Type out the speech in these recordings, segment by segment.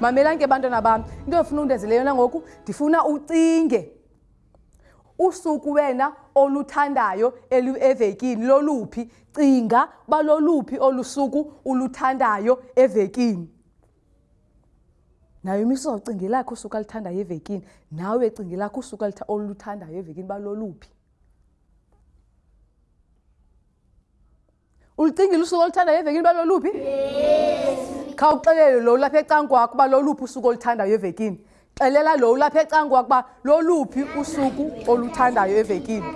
mamelani ke bantwana bam into ndifuna undenze leyona ngoku ndifuna ucinge usuku wena oluthandayo evekini loluphi cinga uba loluphi olu suku uluthandayo evekini nayo imiso ucingelakho usuku aluthandayo evekini nawe cingelakho usuku oluthandayo evekini uba loluphi Ulicingile usuku oluthandayo evekini uba loluphi? Yes. Khawuxelele lo ulapha ecankwakho uba loluphi usuku oluthandayo evekini. Xelela lo ulapha ecankwakho uba loluphi usuku oluthandayo evekini.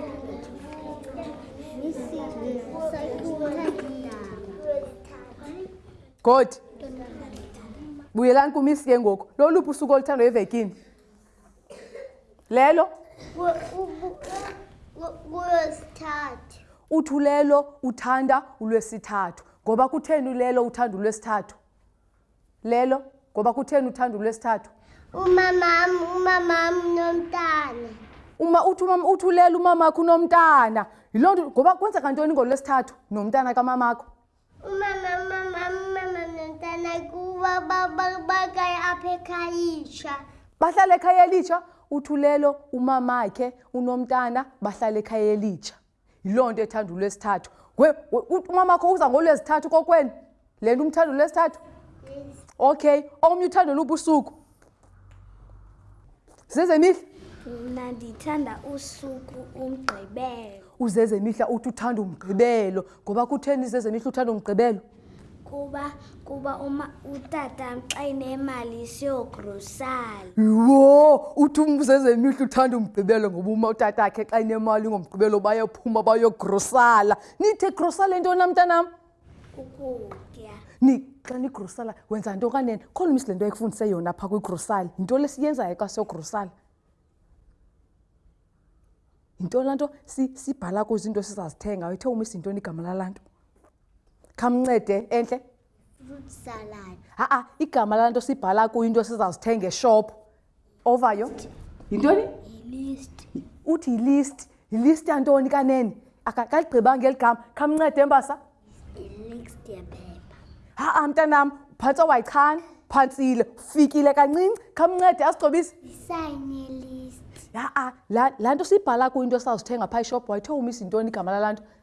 Good. Buyelani kumisi ke ngoku. Loluphi usuku oluthandayo evekini? lelo ulwesithathu uthi ulelo uthanda ulwesithathu ngoba kutheni ulelo uthanda ulwesithathu lelo ngoba kutheni uthanda ulwesithathu umamam umamam nomntana uma uthi umama uthi ulelo umamakho unomntana yiloo nto ngoba kwenzeka ntoni ngolwesithathu nomntana kamamakho bahlala ekhaya elitsha uthulelo umamakhe unomntana bahlala ekhaya elitsha yiloo nto ethanda ulwesithathu umamakho uza ngolwezithathu kokwena le nto umthanda ulwesithathu okay omnye uthanda lubusuku zezemihla mna ndithanda usuku umgqibelo uzezemihla uthi uthanda umgqibelo ngoba kutheni zezemihla uthanda umgqibelo kuba kuba uma utata xa inemali siyoogrosali yho uthi umzezemihla uthanda umgqibelo ngoba uma utata akhe xa inemali ngomgqibelo bayophuma bayoogrosala nithe grosale ntoni namntanam ukutya ni xa nigrosala wenza nto kanene khona umisi le nto ayikufundise yona phaa kwigrosali yinto lesiyenzayo xa siyogrossala yinto laa nto sibhala si kuzo iinto sizazithenga ithe umisi yintoni igama lalaa nto khamncede entle ha-a igama lalaa nto sibhala kuyo into sizazithenga eshophu ovayo yintoni uthi yilist yilist yantoni kanene akaligqibanga ngeli gama khamncede embasa ha-a mntanam phantsi owayichan phantsile ufikile kancinci khamncede asigcobise ya-a laa nto siyibhala kuyinto esazithenga phaa ishop wayithe umisa yintoni igama lalaa nto